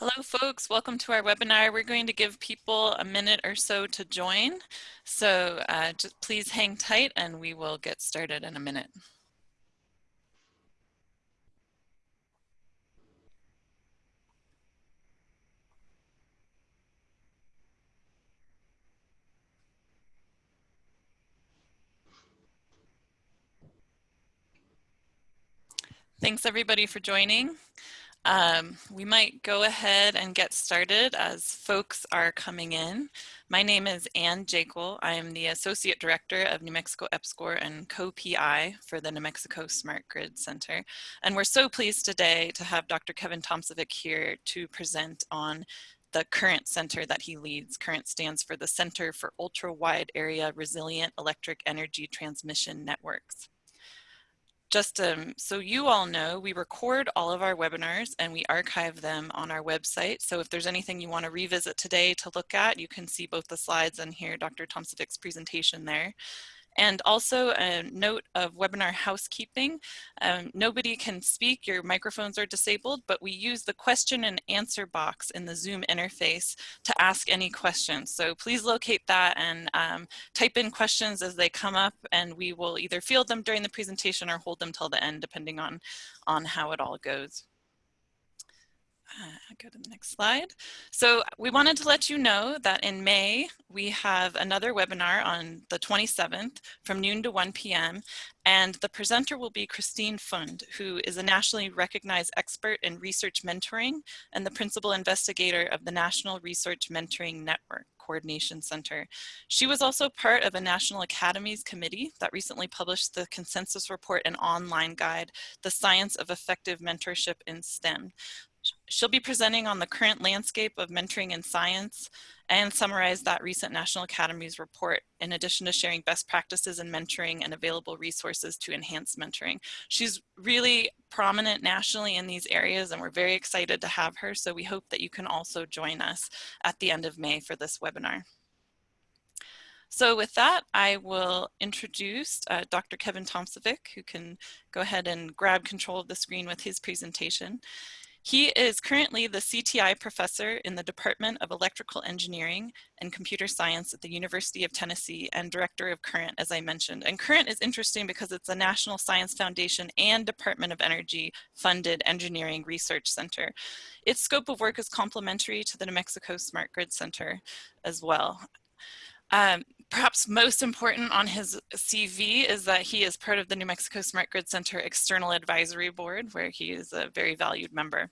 Hello folks, welcome to our webinar. We're going to give people a minute or so to join. So uh, just please hang tight and we will get started in a minute. Thanks everybody for joining. Um, we might go ahead and get started as folks are coming in. My name is Anne Jakle. I am the Associate Director of New Mexico EPSCoR and co-PI for the New Mexico Smart Grid Center. And we're so pleased today to have Dr. Kevin Tomsovic here to present on the CURENT center that he leads. CURENT stands for the Center for Ultra Wide Area Resilient Electric Energy Transmission Networks just um, so you all know, we record all of our webinars and we archive them on our website. So if there's anything you want to revisit today to look at, you can see both the slides and hear Dr. Tomsovic's presentation there. And also a note of webinar housekeeping. Um, nobody can speak, your microphones are disabled, but we use the question and answer box in the Zoom interface to ask any questions. So please locate that and um, type in questions as they come up and we will either field them during the presentation or hold them till the end depending on, on how it all goes. Uh, go to the next slide. So we wanted to let you know that in May, we have another webinar on the 27th from noon to 1 p.m. And the presenter will be Christine Pfund, who is a nationally recognized expert in research mentoring and the principal investigator of the National Research Mentoring Network. Coordination Center. She was also part of a National Academies committee that recently published the consensus report and online guide, The Science of Effective Mentorship in STEM. She'll be presenting on the current landscape of mentoring in science and summarize that recent National Academies report in addition to sharing best practices in mentoring and available resources to enhance mentoring. She's really prominent nationally in these areas and we're very excited to have her. So we hope that you can also join us at the end of May for this webinar. So with that, I will introduce uh, Dr. Kevin Tomsovic, who can go ahead and grab control of the screen with his presentation. He is currently the CTI professor in the Department of Electrical Engineering and Computer Science at the University of Tennessee and director of CURENT, as I mentioned. And CURENT is interesting because it's a National Science Foundation and Department of Energy funded engineering research center. Its scope of work is complementary to the New Mexico Smart Grid Center as well. Um, perhaps most important on his CV is that he is part of the New Mexico Smart Grid Center External Advisory Board, where he is a very valued member.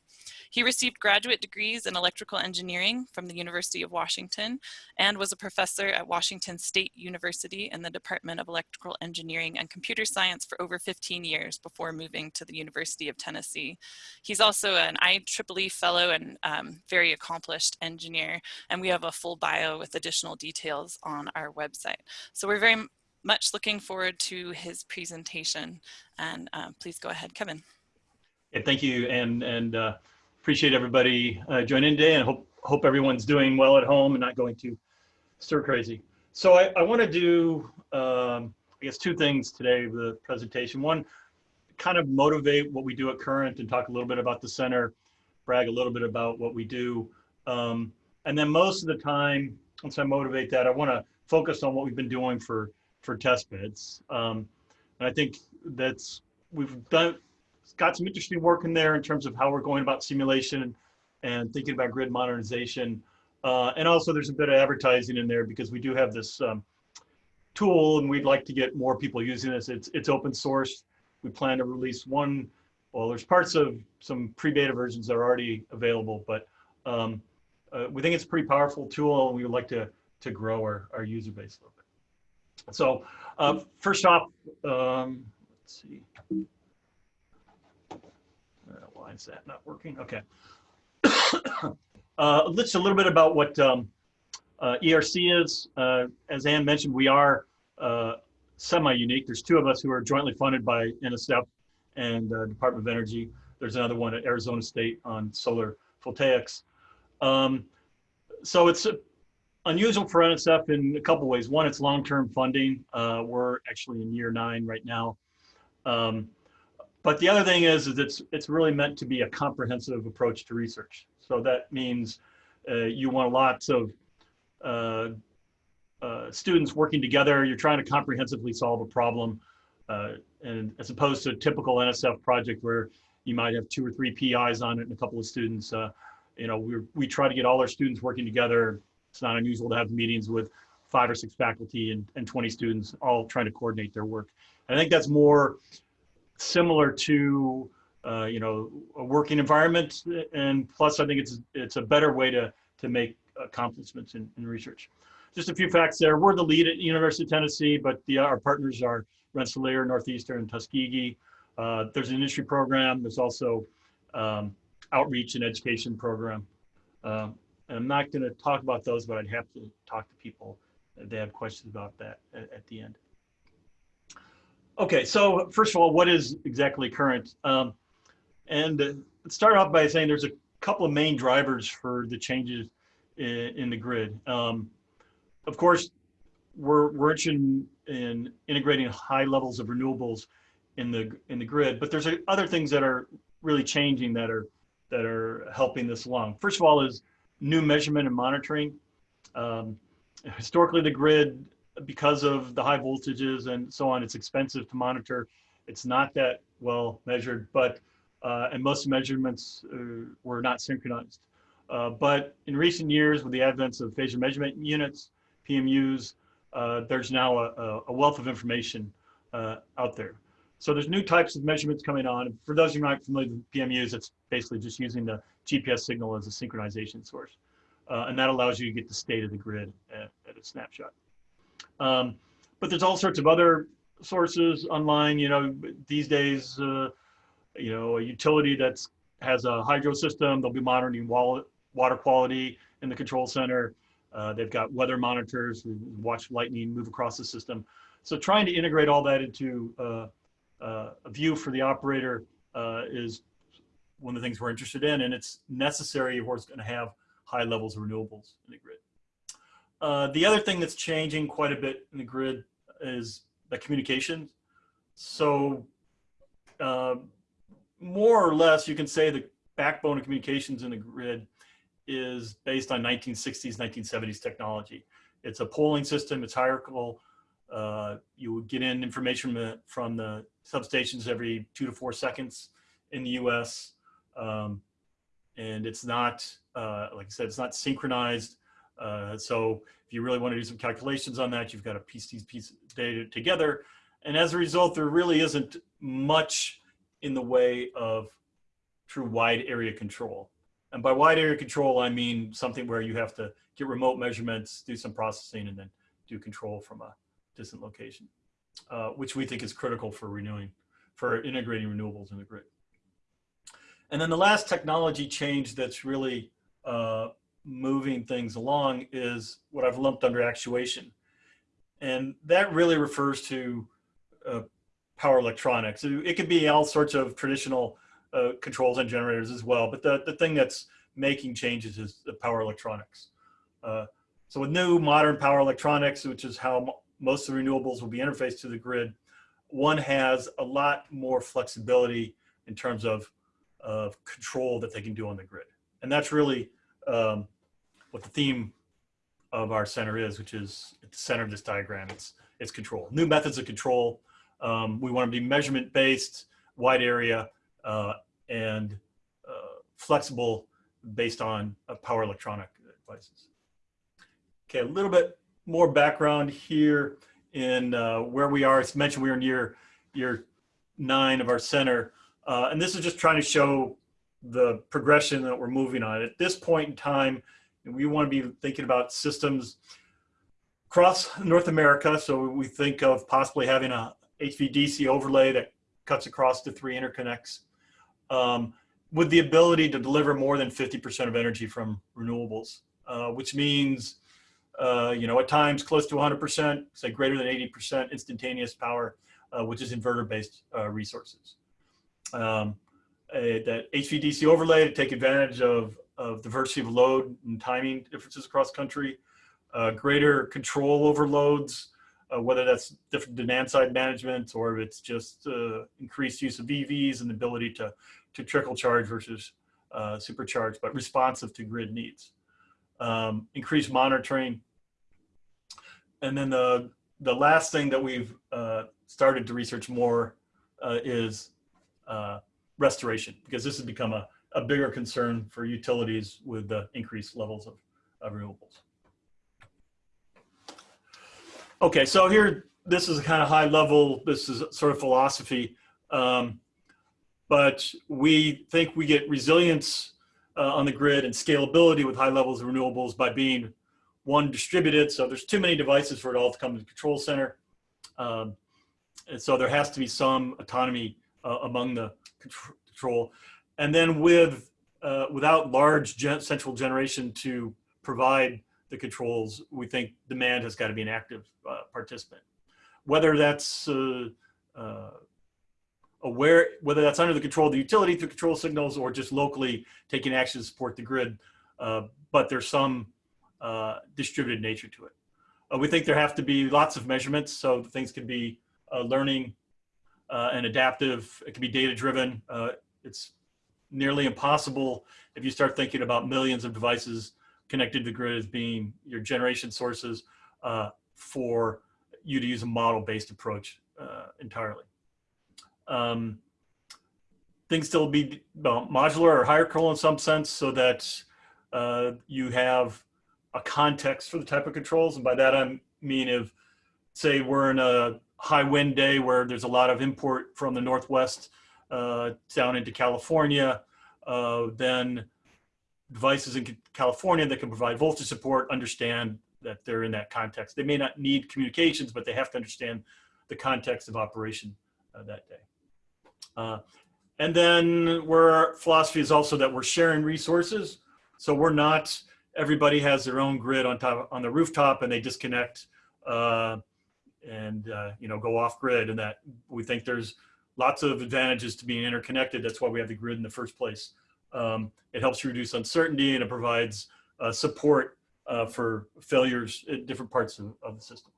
He received graduate degrees in electrical engineering from the University of Washington and was a professor at Washington State University in the Department of Electrical Engineering and Computer Science for over 15 years before moving to the University of Tennessee. He's also an IEEE fellow and um, very accomplished engineer, and we have a full bio with additional details on our website. So we're very much looking forward to his presentation. And uh, please go ahead, Kevin. Thank you. And, and uh, appreciate everybody uh, joining today and hope, hope everyone's doing well at home and not going too stir crazy. So I, I want to do, um, I guess, two things today with the presentation. One, kind of motivate what we do at CURENT and talk a little bit about the center, brag a little bit about what we do. Um, and then most of the time, once I motivate that, I want to focus on what we've been doing for, for test beds. Um, and I think that's, we've done, got some interesting work in there in terms of how we're going about simulation and thinking about grid modernization. Uh, and also there's a bit of advertising in there because we do have this um, tool and we'd like to get more people using this. It's, it's open source. We plan to release one, well, there's parts of some pre-beta versions that are already available, but um, uh, we think it's a pretty powerful tool and we would like to, to grow our, our user base a little bit. So uh, first off, um, let's see. Is that not working? Okay. uh, let's a little bit about what um, uh, ERC is. Uh, as Anne mentioned, we are uh, semi-unique. There's two of us who are jointly funded by NSF and uh, Department of Energy. There's another one at Arizona State on solar voltaics. Um, so it's unusual for NSF in a couple ways. One, it's long-term funding. Uh, we're actually in year nine right now. Um, but the other thing is, is it's, it's really meant to be a comprehensive approach to research. So that means uh, you want lots of uh, uh, students working together. You're trying to comprehensively solve a problem. Uh, and as opposed to a typical NSF project where you might have two or three PIs on it and a couple of students, uh, you know, we we try to get all our students working together. It's not unusual to have meetings with five or six faculty and, and 20 students all trying to coordinate their work. And I think that's more similar to, uh, you know, a working environment. And plus, I think it's it's a better way to, to make accomplishments in, in research. Just a few facts there. We're the lead at University of Tennessee, but the, our partners are Rensselaer, Northeastern, and Tuskegee. Uh, there's an industry program. There's also um, outreach and education program. Um, and I'm not going to talk about those, but I'd have to talk to people if they have questions about that at, at the end. Okay, so first of all, what is exactly CURENT? Um, and uh, start off by saying there's a couple of main drivers for the changes in, in the grid. Um, of course, we're, we're interested in, in, integrating high levels of renewables in the in the grid, but there's other things that are really changing that are that are helping this along. First of all, is new measurement and monitoring. Um, historically, the grid because of the high voltages and so on, it's expensive to monitor. It's not that well measured, but uh, and most measurements uh, were not synchronized. Uh, but in recent years, with the advent of phasor measurement units, PMUs, uh, there's now a, a, wealth of information uh, out there. So there's new types of measurements coming on. For those of you not familiar with PMUs, it's basically just using the GPS signal as a synchronization source. Uh, and that allows you to get the state of the grid at, at a snapshot. Um, but there's all sorts of other sources online. You know, these days, uh, you know, a utility that has a hydro system, they'll be monitoring water quality in the control center. Uh, they've got weather monitors, we watch lightning move across the system. So trying to integrate all that into uh, uh, a view for the operator uh, is one of the things we're interested in, and it's necessary if we're going to have high levels of renewables in the grid. Uh, the other thing that's changing quite a bit in the grid is the communication. So uh, more or less, you can say the backbone of communications in the grid is based on 1960s, 1970s technology. It's a polling system, it's hierarchical. Uh, you would get in information from the, from the substations every two to four seconds in the US. Um, and it's not, uh, like I said, it's not synchronized. Uh, so if you really want to do some calculations on that, you've got to piece these pieces data together. And as a result, there really isn't much in the way of true wide area control. And by wide area control, I mean something where you have to get remote measurements, do some processing, and then do control from a distant location, uh, which we think is critical for renewing, for integrating renewables in the grid. And then the last technology change that's really uh, moving things along is what I've lumped under actuation. And that really refers to uh, power electronics. It could be all sorts of traditional uh, controls and generators as well, but the, the thing that's making changes is the power electronics. Uh, so with new modern power electronics, which is how most of the renewables will be interfaced to the grid, one has a lot more flexibility in terms of, of control that they can do on the grid. And that's really um, what the theme of our center is, which is at the center of this diagram, it's, it's control. New methods of control. Um, we want to be measurement based, wide area, uh, and uh, flexible based on uh, power electronic devices. Okay, a little bit more background here in uh, where we are. It's mentioned we are near year nine of our center. Uh, and this is just trying to show the progression that we're moving on. At this point in time, we want to be thinking about systems across North America. So we think of possibly having a HVDC overlay that cuts across the three interconnects um, with the ability to deliver more than 50% of energy from renewables, uh, which means uh, you know, at times close to 100%, say greater than 80% instantaneous power, uh, which is inverter-based uh, resources. Um, a, that HVDC overlay to take advantage of, of diversity of load and timing differences across country, uh, greater control over loads, uh, whether that's different demand side management or if it's just uh, increased use of EVs and the ability to, to trickle charge versus uh, supercharge, but responsive to grid needs. Um, increased monitoring. And then the, the last thing that we've uh, started to research more uh, is restoration, because this has become a, a bigger concern for utilities with the increased levels of, of renewables. Okay, so here, this is a kind of high level, this is sort of philosophy, um, but we think we get resilience uh, on the grid and scalability with high levels of renewables by being one distributed. So there's too many devices for it all to come to the control center. Um, and so there has to be some autonomy uh, among the control. And then with, uh, without large gen central generation to provide the controls, we think demand has got to be an active uh, participant. Whether that's uh, uh, aware, whether that's under the control of the utility through control signals or just locally taking action to support the grid, uh, but there's some uh, distributed nature to it. We think there have to be lots of measurements, so things can be learning and adaptive. It can be data driven. it's nearly impossible if you start thinking about millions of devices connected to the grid as being your generation sources uh, for you to use a model-based approach uh, entirely. Um, things still be well, modular or hierarchical in some sense so that uh, you have a context for the type of controls. And by that I mean if, say, we're in a high wind day where there's a lot of import from the Northwest down into California, uh, then devices in California that can provide voltage support understand that they're in that context. They may not need communications, but they have to understand the context of operation uh, that day. Uh, and then our philosophy is also that we're sharing resources. So we're not, everybody has their own grid on top on the rooftop and they disconnect uh, and uh, you know go off grid and that we think there's lots of advantages to being interconnected. That's why we have the grid in the first place. Um, it helps reduce uncertainty and it provides uh, support uh, for failures at different parts of, of, the system.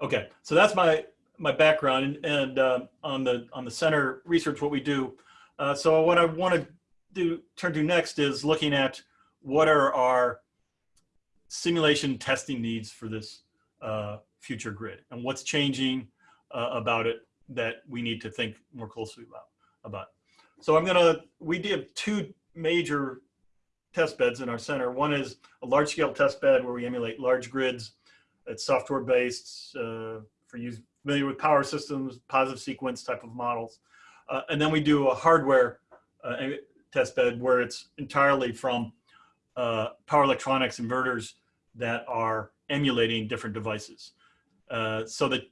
Okay, so that's my my background and, and uh, on the on the center research what we do. Uh, so what I want to do turn to next is looking at what are our simulation testing needs for this uh, future grid and what's changing uh, about it that we need to think more closely about. about. So I'm gonna, we did two major test beds in our center. One is a large scale test bed where we emulate large grids. It's software based uh, for you familiar with power systems, positive sequence type of models. Uh, and then we do a hardware uh, test bed where it's entirely from uh, power electronics inverters that are emulating different devices. Uh, so the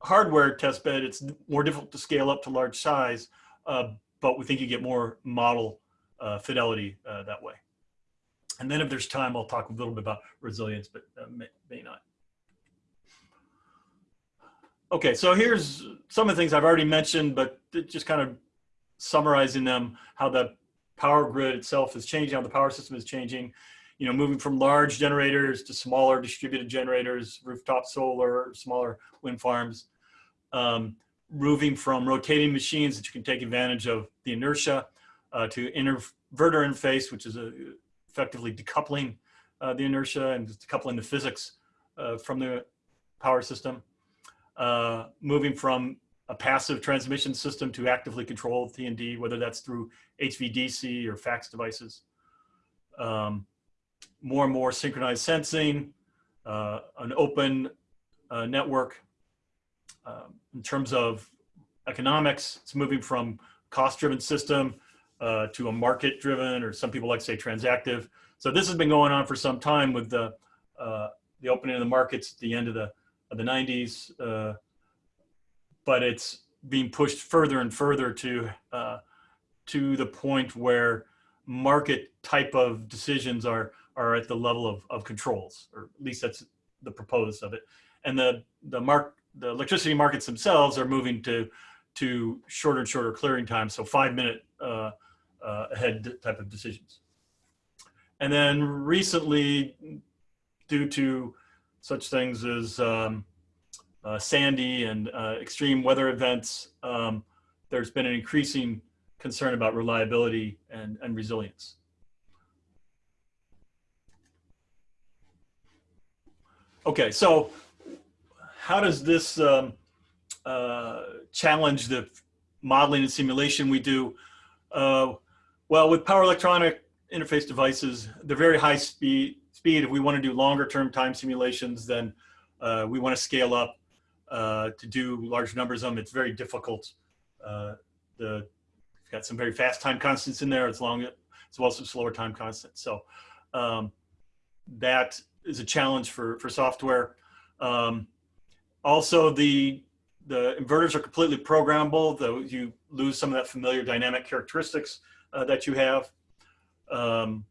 hardware test bed, it's more difficult to scale up to large size, uh, but we think you get more model uh, fidelity uh, that way. And then if there's time, I'll talk a little bit about resilience, but uh, may, may not. Okay, so here's some of the things I've already mentioned, but just kind of summarizing them, how the power grid itself is changing, how the power system is changing you know, moving from large generators to smaller distributed generators, rooftop solar, smaller wind farms, um, moving from rotating machines that you can take advantage of the inertia uh, to inverter interface, which is a, effectively decoupling uh, the inertia and decoupling the physics uh, from the power system. Uh, moving from a passive transmission system to actively controlled T&D, whether that's through HVDC or FACTS devices. Um, more and more synchronized sensing, uh, an open uh, network. Um, in terms of economics, it's moving from cost-driven system uh, to a market-driven, or some people like to say transactive. So this has been going on for some time with the uh, the opening of the markets at the end of the of the 90s, uh, but it's being pushed further and further to uh, to the point where market type of decisions are are at the level of, of controls, or at least that's the proposed of it. And the, the, mark, the electricity markets themselves are moving to, to shorter and shorter clearing times, so five minute uh, uh, ahead type of decisions. and then recently, due to such things as um, uh, Sandy and uh, extreme weather events, um, there's been an increasing concern about reliability and, and resilience. Okay, so how does this um, uh, challenge the modeling and simulation we do? Uh, well, with power electronic interface devices, they're very high speed. Speed. If we want to do longer term time simulations, then uh, we want to scale up uh, to do large numbers of them. It's very difficult. Uh, the got some very fast time constants in there as long as well as some slower time constants. So um, that is a challenge for for software. Um, also, the the inverters are completely programmable, though you lose some of that familiar dynamic characteristics uh, that you have. Um,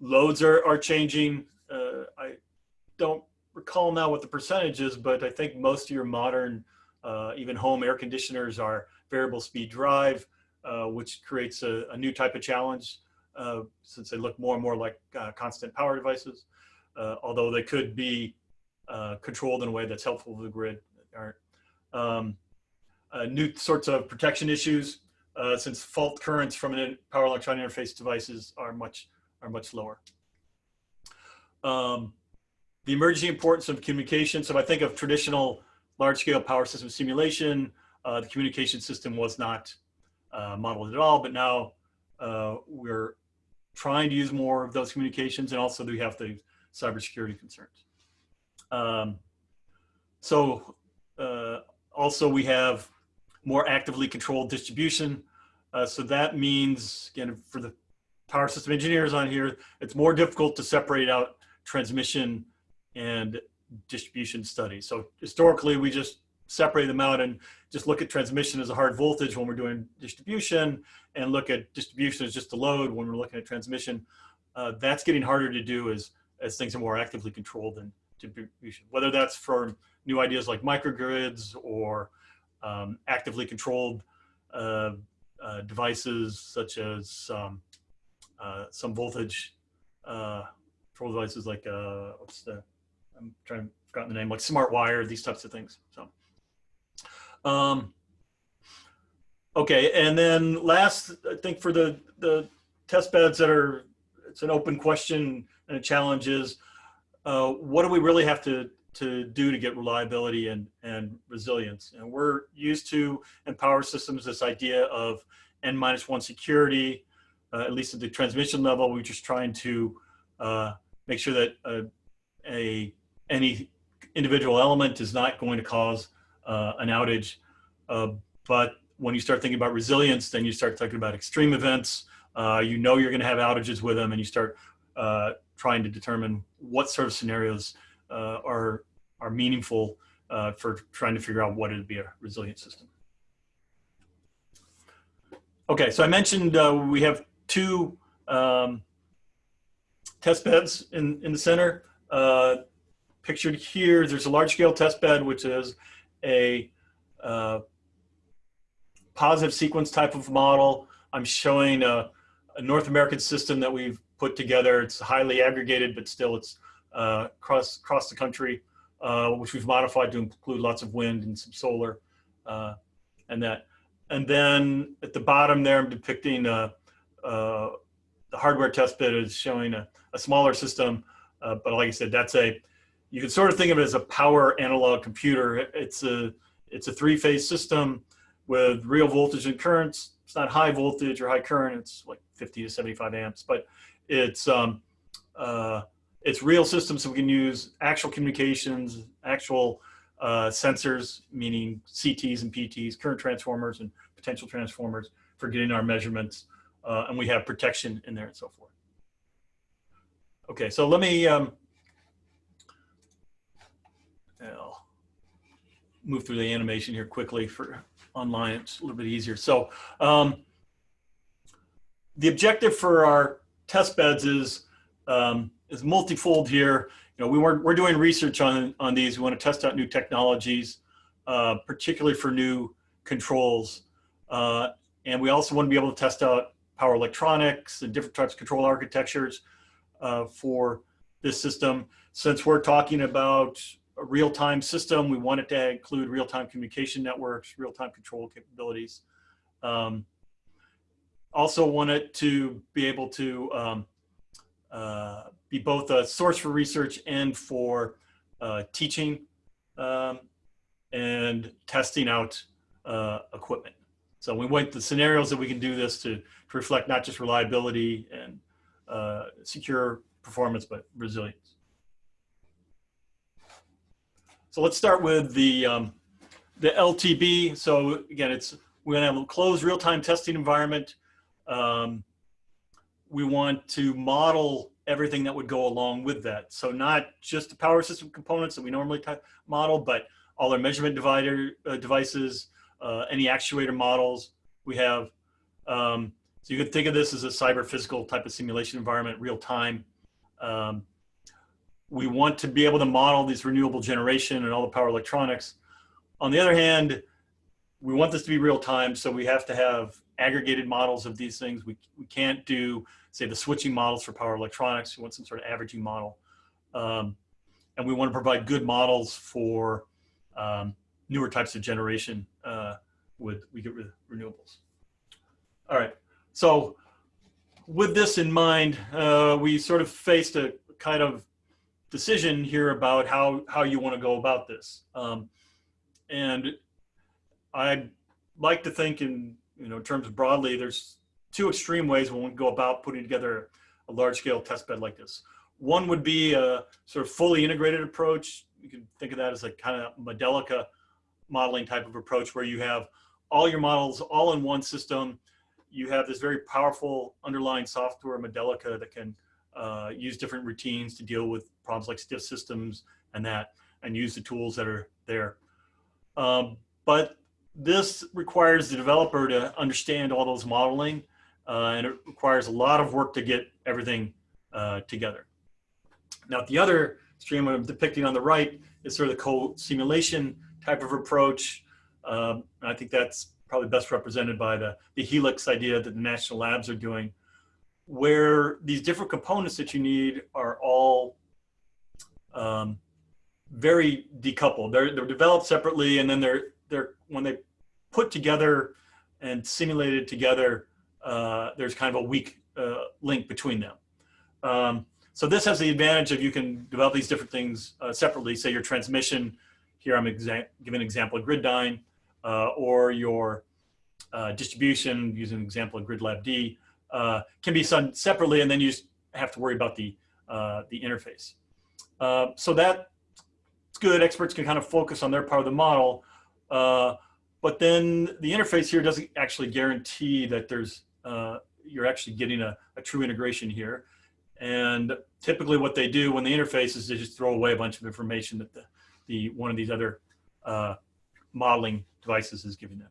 loads are, are changing. Uh, I don't recall now what the percentage is, but I think most of your modern, uh, even home air conditioners are variable speed drive, uh, which creates a, a, new type of challenge uh, since they look more and more like uh, constant power devices, although they could be controlled in a way that's helpful to the grid. Um, new sorts of protection issues uh, since fault currents from an power electronic interface devices are much are much lower. Um, the emerging importance of communication. So I think of traditional large-scale power system simulation, uh, the communication system was not uh, modeled at all, but now uh, we're trying to use more of those communications and also we have the cybersecurity concerns. Um, so uh, also we have more actively controlled distribution. Uh, so that means, again, for the power system engineers on here, it's more difficult to separate out transmission and distribution studies. So historically, we just separate them out and just look at transmission as a hard voltage when we're doing distribution and look at distribution as just a load when we're looking at transmission. Uh, that's getting harder to do as, as things are more actively controlled than distribution, whether that's for new ideas like microgrids or um, actively controlled uh, uh, devices such as um, uh, some voltage uh, control devices like uh, what's the I'm trying to forget the name like smart wire these types of things so. Um, okay and then last I think for the the test beds that are it's an open question and a challenge is uh, what do we really have to to do to get reliability and, and resilience. And we're used to in power systems this idea of n minus one security, uh, at least at the transmission level. We're just trying to uh, make sure that uh, a any individual element is not going to cause uh, an outage. Uh, but when you start thinking about resilience, then you start talking about extreme events. Uh, you know you're going to have outages with them, and you start trying to determine what sort of scenarios uh, are, are meaningful uh, for trying to figure out what it'd be a resilient system. Okay, so I mentioned uh, we have two um, test beds in, in the center. Uh, pictured here, there's a large scale test bed, which is a uh, positive sequence type of model. I'm showing a, a, North American system that we've put together. It's highly aggregated, but still it's uh, across, across the country, uh, which we've modified to include lots of wind and some solar uh, and that. And then at the bottom there, I'm depicting uh, uh, the hardware test bed is showing a, a smaller system. Uh, but like I said, that's a, you can sort of think of it as a power analog computer. It's a, it's a three phase system with real voltage and currents. It's not high voltage or high current. It's like 50 to 75 amps, but it's, um, uh, it's real systems so we can use actual communications, actual uh, sensors, meaning CTs and PTs, current transformers and potential transformers for getting our measurements. Uh, and we have protection in there and so forth. Okay, so let me um, I'll move through the animation here quickly for online. It's a little bit easier. So um, the objective for our test beds is um, is multifold here. You know, we were, we're doing research on, on these. We want to test out new technologies, uh, particularly for new controls. Uh, and we also want to be able to test out power electronics and different types of control architectures. uh, for this system. Since we're talking about a real-time system, we want it to include real-time communication networks, real-time control capabilities. Um, also wanted to be able to um, uh, be both a source for research and for uh, teaching um, and testing out uh, equipment. So we want the scenarios that we can do this to, to reflect not just reliability and uh, secure performance, but resilience. So let's start with the, um, the LTB. So again, it's, we're gonna have a closed real-time testing environment. Um, we want to model everything that would go along with that. So not just the power system components that we normally model, but all our measurement divider uh, devices, uh, any actuator models we have. Um, so you could think of this as a cyber physical type of simulation environment, real time. Um, we want to be able to model these renewable generation and all the power electronics. On the other hand, we want this to be real time, so we have to have aggregated models of these things. We, we can't do, say, the switching models for power electronics. We want some sort of averaging model. Um, and we want to provide good models for um, newer types of generation uh, with we get renewables. All right, so with this in mind, uh, we sort of faced a kind of decision here about how, how you want to go about this. Um, and I'd like to think in, you know, in terms broadly, there's two extreme ways when we go about putting together a large scale test bed like this. One would be a sort of fully integrated approach. You can think of that as a kind of Modelica modeling type of approach where you have all your models all in one system. You have this very powerful underlying software, Modelica, that can uh, use different routines to deal with problems like stiff systems and that, and use the tools that are there. Um, but this requires the developer to understand all those modeling, uh, and it requires a lot of work to get everything uh, together. Now, the other stream I'm depicting on the right is sort of the co-simulation type of approach. Um, I think that's probably best represented by the, the HELICS idea that the national labs are doing, where these different components that you need are all um, very decoupled. They're, they're developed separately and then they're, they're, when they put together and simulated together, uh, there's kind of a weak uh, link between them. Um, so this has the advantage of you can develop these different things uh, separately. Say your transmission, here I'm giving an example of GridDyn, uh, or your uh, distribution, using an example of GridLAB-D, uh, can be done separately, and then you have to worry about the, the interface. So that's good. Experts can kind of focus on their part of the model, uh, but then the interface here doesn't actually guarantee that there's you're actually getting a, a true integration here. And typically what they do when the interface is they just throw away a bunch of information that the, the one of these other uh, modeling devices is giving them.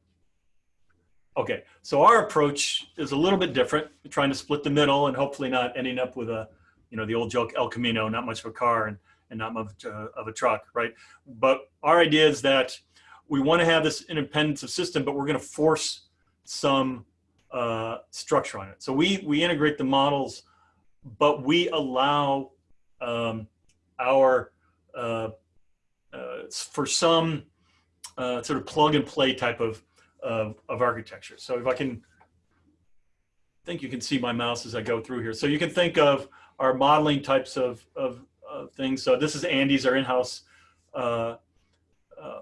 Okay, so our approach is a little bit different. We're trying to split the middle and hopefully not ending up with a, you know, the old joke El Camino, not much of a car and, and not much uh, of a truck, right? But our idea is that we want to have this independence of system, but we're going to force some uh, structure on it. So we, we integrate the models, but we allow um, our uh, uh, for some uh, sort of plug and play type of, of, of architecture. So if I can, I think you can see my mouse as I go through here. So you can think of our modeling types of, of, of things. So this is Andes, our in-house uh, uh,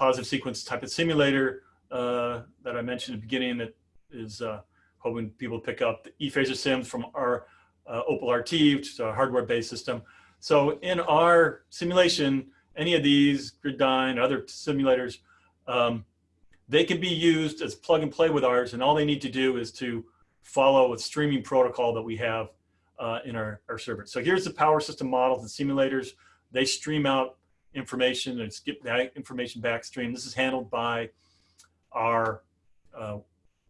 positive sequence type of simulator uh, that I mentioned at the beginning that is uh, hoping people pick up the ePHASORSIM from our uh, Opal RT, which is a hardware-based system. So in our simulation, any of these, GridDyn, other simulators, um, they can be used as plug and play with ours, and all they need to do is to follow a streaming protocol that we have uh, in our, our server. So here's the power system models and simulators. They stream out information and skip that information back stream. This is handled by our, uh,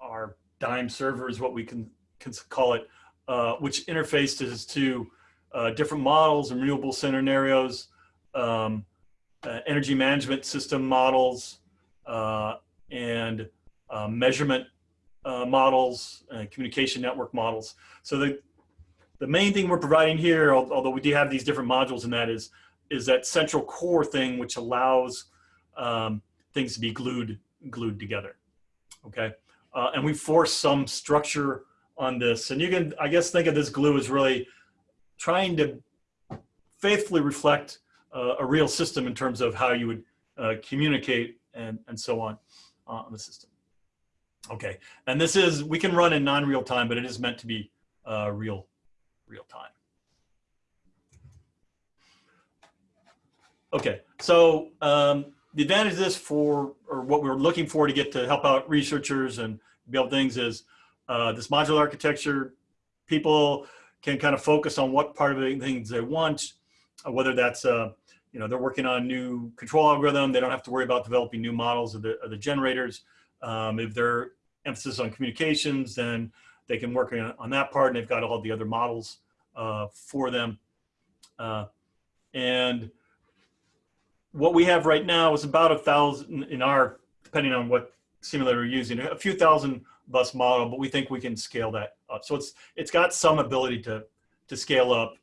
our DIME server is what we can, can call it, uh, which interfaces to uh, different models and renewable scenarios, um, uh, energy management system models, uh, and uh, measurement uh, models, communication network models. So the, the main thing we're providing here, although we do have these different modules in that is, is that central core thing which allows um, things to be glued, glued together. Okay. Uh, and we force some structure on this. And you can, I guess, think of this glue as really trying to faithfully reflect uh, a real system in terms of how you would uh, communicate and, and so on uh, on the system. Okay, and this is, we can run in non-real time, but it is meant to be uh, real, real time. Okay, so um, the advantage of this for, or what we're looking for to get to help out researchers and build things is uh, this modular architecture, people can kind of focus on what part of the things they want, uh, whether that's, uh, you know, they're working on a new control algorithm, they don't have to worry about developing new models of the, of the generators. Um, if they're emphasis on communications, then they can work on, on that part and they've got all the other models uh, for them. Uh, and what we have right now is about a thousand in our, depending on what simulator you're using, a few thousand bus model, but we think we can scale that up. So it's it's got some ability to to scale up,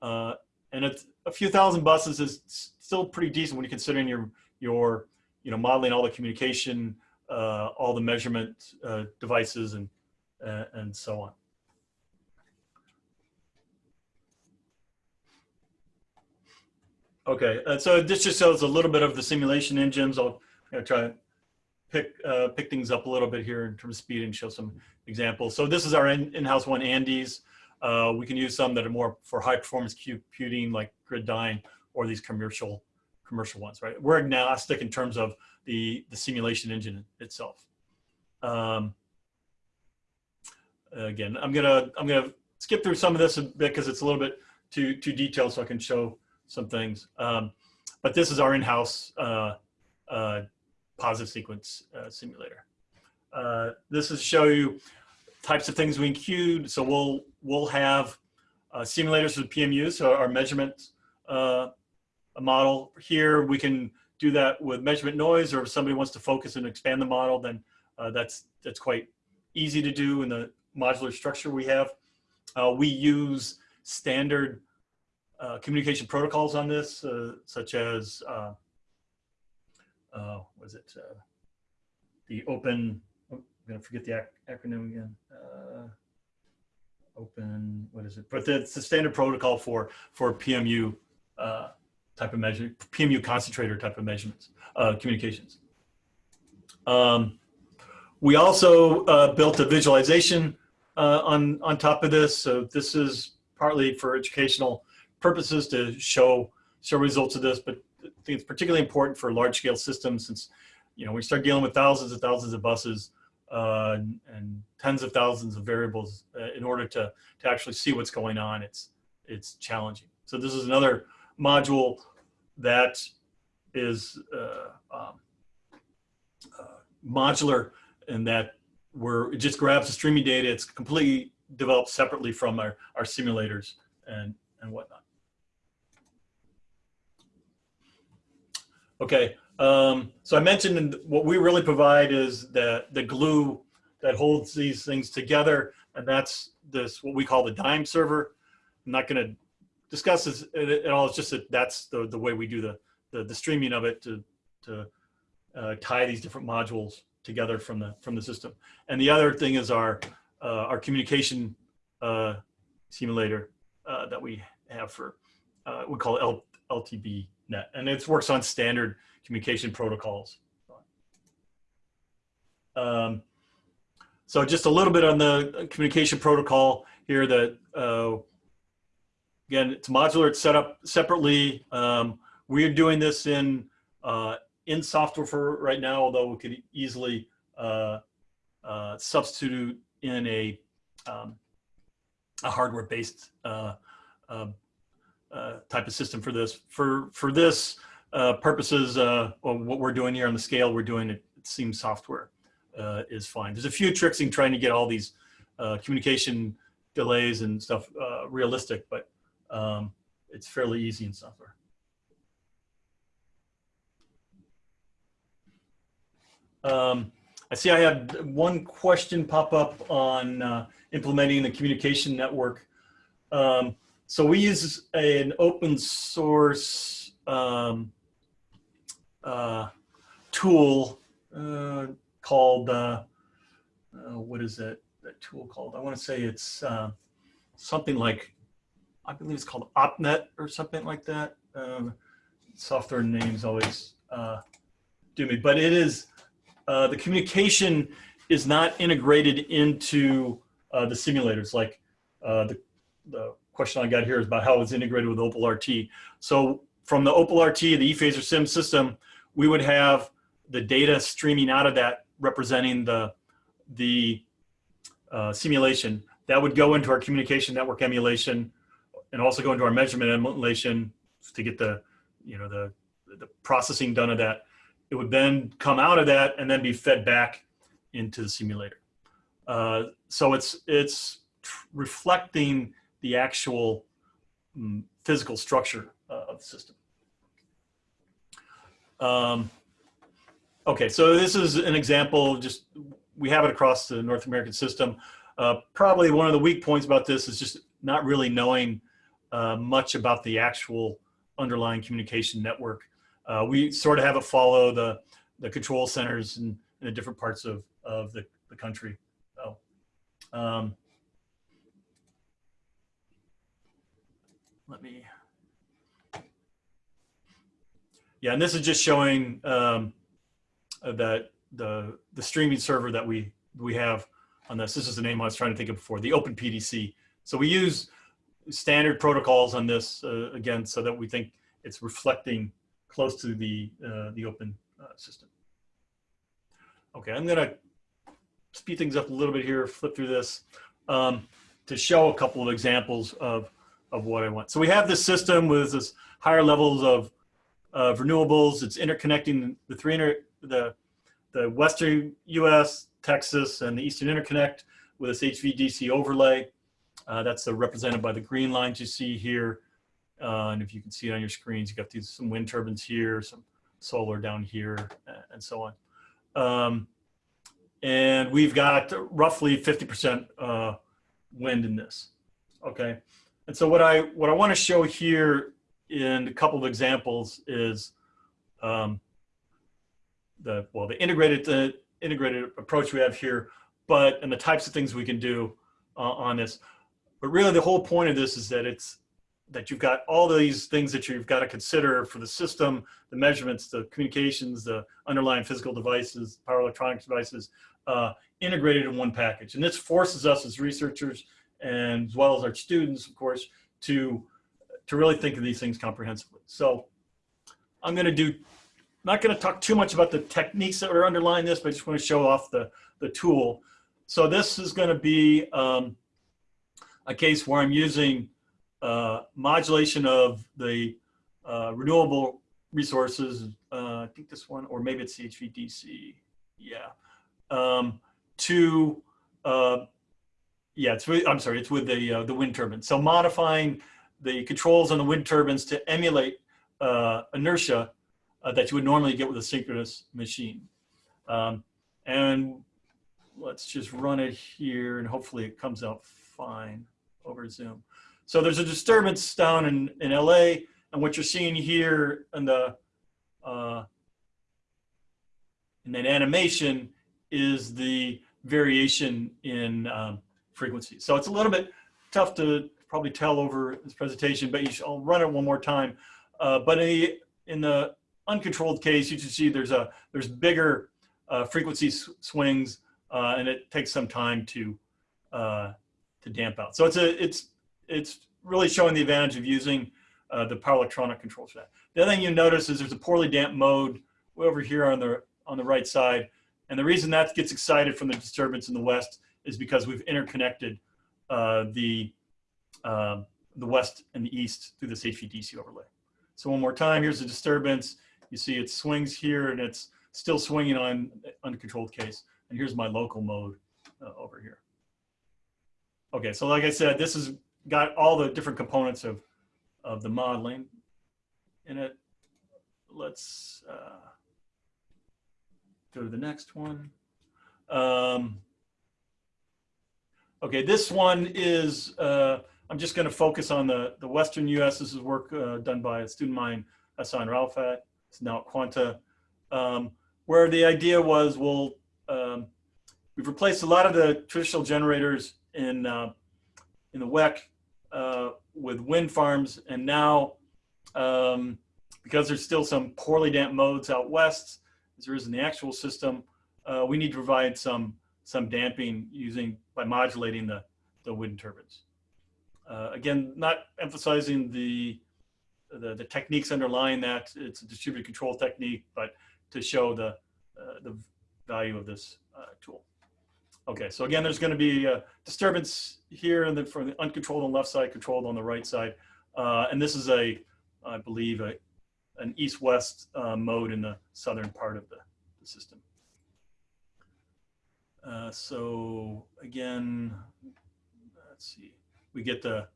uh, and it's a few thousand buses is still pretty decent when you're considering your your you know modeling all the communication, uh, all the measurement uh, devices, and uh, and so on. Okay, uh, so this just shows a little bit of the simulation engines. I'll try to pick uh, pick things up a little bit here in terms of speed and show some examples. So this is our in- in-house one, Andes. Uh, we can use some that are more for high performance computing like GridDyn or these commercial commercial ones, right? We're agnostic in terms of the, the simulation engine itself. Um, again, I'm gonna I'm gonna skip through some of this a bit because it's a little bit too too detailed, so I can show some things. Um, but this is our in-house uh, uh, positive sequence uh, simulator. Uh, this is show you types of things we include. So we'll we'll have uh, simulators for PMU, so our measurement uh, model. Here we can do that with measurement noise, or if somebody wants to focus and expand the model, then that's that's quite easy to do in the modular structure we have. We use standard uh, communication protocols on this, uh, such as uh, uh, was it uh, the open? oh, I'm gonna forget the ac acronym again. Uh, open, what is it? But it's the standard protocol for for PMU type of measure, PMU concentrator type of measurements, communications. Um, we also built a visualization on on top of this. So this is partly for educational purposes to show show results of this, but I think it's particularly important for large scale systems since you know we start dealing with thousands and thousands of buses uh, and, and tens of thousands of variables uh, in order to to actually see what's going on. It's it's challenging. So this is another module that is uh, um, uh, modular in that where it just grabs the streaming data. It's completely developed separately from our, our simulators and, and whatnot. Okay, um, so I mentioned what we really provide is the, the glue that holds these things together, and that's this what we call the dime server. I'm not going to discuss this at, all. It's just that that's the, the way we do the, the, the streaming of it to, to uh, tie these different modules together from the from the system. And the other thing is our uh, our communication uh, simulator uh, that we have for uh, we call it L, LTB net, and it works on standard communication protocols. Um, so just a little bit on the communication protocol here that uh, again it's modular it's set up separately um, we're doing this in uh, in software for right now although we could easily uh, uh, substitute in a um, a hardware based uh, type of system for this. For for this uh, purposes uh, well, what we're doing here on the scale we're doing it, it seems software uh, is fine. There's a few tricks in trying to get all these uh, communication delays and stuff realistic but um, it's fairly easy in software. Um, I see I had one question pop up on uh, implementing the communication network. Um, so we use an open source um, uh, tool uh, called, uh, uh, what is it, that tool called? I want to say it's uh, something like, I believe it's called OpNet or something like that. Um, software names always uh, do me, but it is, the communication is not integrated into the simulators. Like the, the question I got here is about how it's integrated with Opal RT. So from the Opal RT, the ePHASORSIM system, we would have the data streaming out of that representing the, the uh, simulation. That would go into our communication network emulation and also go into our measurement emulation to get the, you know, the, the processing done of that. It would then come out of that and then be fed back into the simulator. Uh, so it's, it's reflecting the actual mm, physical structure uh, of the system. Um, okay, so this is an example, just we have it across the North American system. Uh, probably one of the weak points about this is just not really knowing uh, much about the actual underlying communication network. Uh, we sort of have it follow the, the control centers in, in the different parts of, of the, the country. So, um, let me, yeah, and this is just showing um, that the, the streaming server that we, we have on this. This is the name I was trying to think of before, the Open PDC. So we use standard protocols on this uh, again, so that we think it's reflecting close to the, uh, the open uh, system. Okay, I'm gonna speed things up a little bit here, flip through this um, to show a couple of examples of, of what I want. So we have this system with this higher levels of, of renewables. It's interconnecting the three inter, the the Western US, Texas, and the Eastern Interconnect with this HVDC overlay. Uh, that's uh, represented by the green lines you see here. Uh, and if you can see it on your screens, you got these some wind turbines here, some solar down here, and so on. Um, and we've got roughly 50% uh, wind in this. Okay, and so what I what I want to show here in a couple of examples is um, the well the integrated the integrated approach we have here, but and the types of things we can do uh, on this. But really, the whole point of this is that it's that you've got all these things that you've got to consider for the system, the measurements, the communications, the underlying physical devices, power electronics devices, uh, integrated in one package. And this forces us as researchers and as well as our students, of course, to, to really think of these things comprehensively. So I'm going to do not going to talk too much about the techniques that are underlying this, but I just want to show off the, the tool. So this is going to be um, a case where I'm using uh, modulation of the uh, renewable resources. Uh, I think this one, or maybe it's HVDC. Yeah. Um, to, uh, yeah, it's with, I'm sorry, it's with the, uh, the wind turbine. So modifying the controls on the wind turbines to emulate uh, inertia uh, that you would normally get with a synchronous machine. Um, and let's just run it here and hopefully it comes out fine over Zoom. So there's a disturbance down in, in LA and what you're seeing here in the uh, in that animation is the variation in um, frequency. So it's a little bit tough to probably tell over this presentation, but you should, I'll run it one more time. Uh, but in the, in the uncontrolled case, you can see there's a there's bigger uh, frequency swings, uh, and it takes some time to uh, to damp out. So it's a it's it's really showing the advantage of using uh, the power electronic controls for that. The other thing you notice is there's a poorly damped mode way over here on the on the right side, and the reason that gets excited from the disturbance in the west is because we've interconnected uh, the um, the west and the east through this HVDC overlay. So one more time, here's the disturbance. You see it swings here and it's still swinging on uncontrolled case. And here's my local mode uh, over here. Okay, so like I said, this has got all the different components of, of the modeling in it. Let's uh, go to the next one. Um, okay, this one is uh, I'm just going to focus on the, the Western US. This is work uh, done by a student of mine, Hassan Ralfat. It's now at Quanta, um, where the idea was, we'll, um, we've replaced a lot of the traditional generators in, uh, in the WECC uh, with wind farms. And now, um, because there's still some poorly damped modes out west, as there is in the actual system, uh, we need to provide some, some damping using, by modulating the, the wind turbines. Uh, again, not emphasizing the, the, the techniques underlying that. It's a distributed control technique, but to show the, uh, the value of this uh, tool. Okay, so again, there's going to be a disturbance here and then from the uncontrolled on the left side, controlled on the right side. Uh, and this is a, I believe, a, an east-west uh, mode in the southern part of the, the system. Uh, so again, let's see, we get the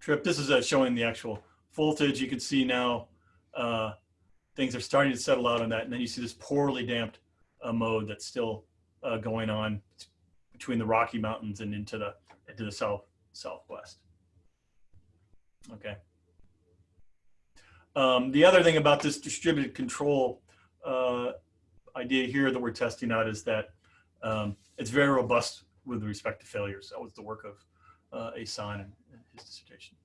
trip. This is uh, showing the actual voltage. You can see now uh, things are starting to settle out on that. And then you see this poorly damped uh, mode that's still uh, going on between the Rocky Mountains and into the into the south southwest. Okay. Um, the other thing about this distributed control idea here that we're testing out is that um, it's very robust with respect to failures. That was the work of uh, Asan and, his dissertation.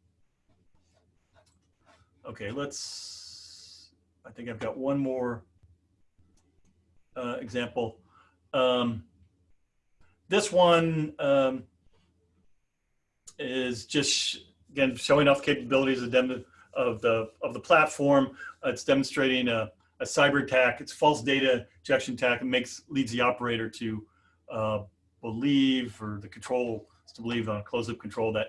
Okay, let's, I think I've got one more uh, example. Um, this one um, is just, again, showing off capabilities of, of, the, of the platform. Uh, it's demonstrating a, a cyber attack. It's false data injection attack. It makes, leads the operator to uh, believe, or the control to believe on closed loop control that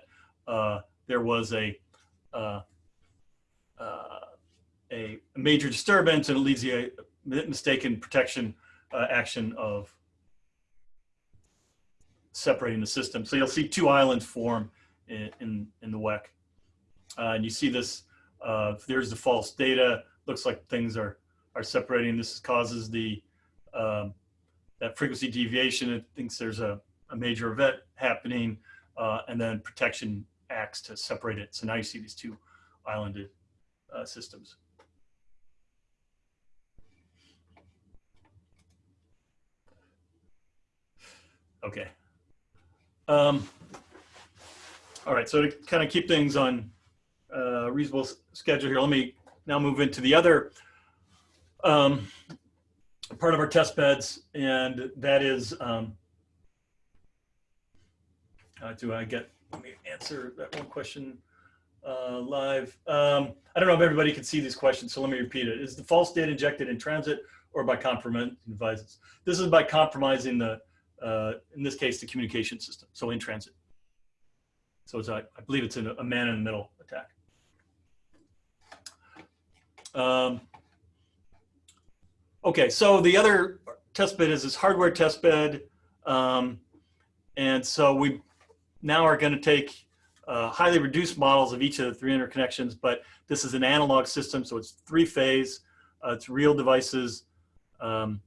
uh, there was a, uh, uh, a major disturbance and it leads the mistaken protection uh, action of separating the system. So you'll see two islands form in, in, in the WECC. Uh, and you see this, uh, there's the false data, looks like things are, are separating. This causes the, um, that frequency deviation. It thinks there's a, a major event happening, uh, and then protection acts to separate it. So now you see these two islanded uh, systems. Okay. Um, all right, so to kind of keep things on uh, reasonable schedule here, let me now move into the other um, part of our test beds, and that is, um, do I get, let me answer that one question uh, live. Um, I don't know if everybody can see these questions, so let me repeat it. Is the false data injected in transit or by compromising devices? This is by compromising the uh, in this case, the communication system, so in transit. So it's I believe it's a, a man in the middle attack. Um, okay, so the other test bed is this hardware test bed. Um, and so we now are going to take uh, highly reduced models of each of the three interconnections, but this is an analog system, so it's three phase, uh, it's real devices. Um,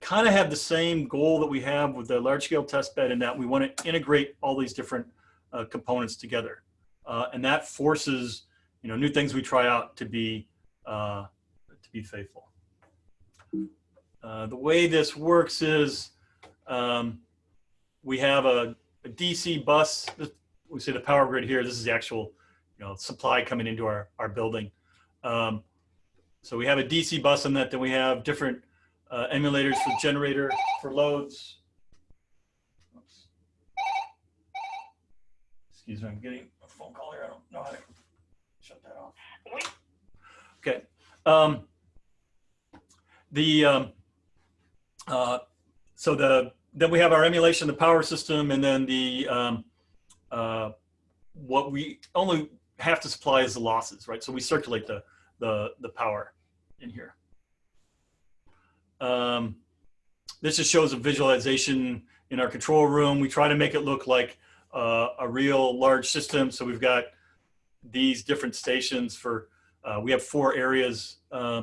kind of have the same goal that we have with the large scale test bed in that we want to integrate all these different uh, components together. Uh, and that forces, you know, new things we try out to be, uh, to be faithful. Uh, the way this works is um, we have a, a, DC bus. We see the power grid here. This is the actual, you know, supply coming into our, our building. Um, so we have a DC bus in that, then we have different uh, emulators for generator for loads. Oops. Excuse me, I'm getting a phone call here. I don't know how to shut that off. Okay. Um, the um, uh, so the then we have our emulation, the power system, and then the um, uh, what we only have to supply is the losses, right? So we circulate the the the power in here. Um, this just shows a visualization in our control room. We try to make it look like uh, a real large system. So we've got these different stations for, uh, we have four areas uh,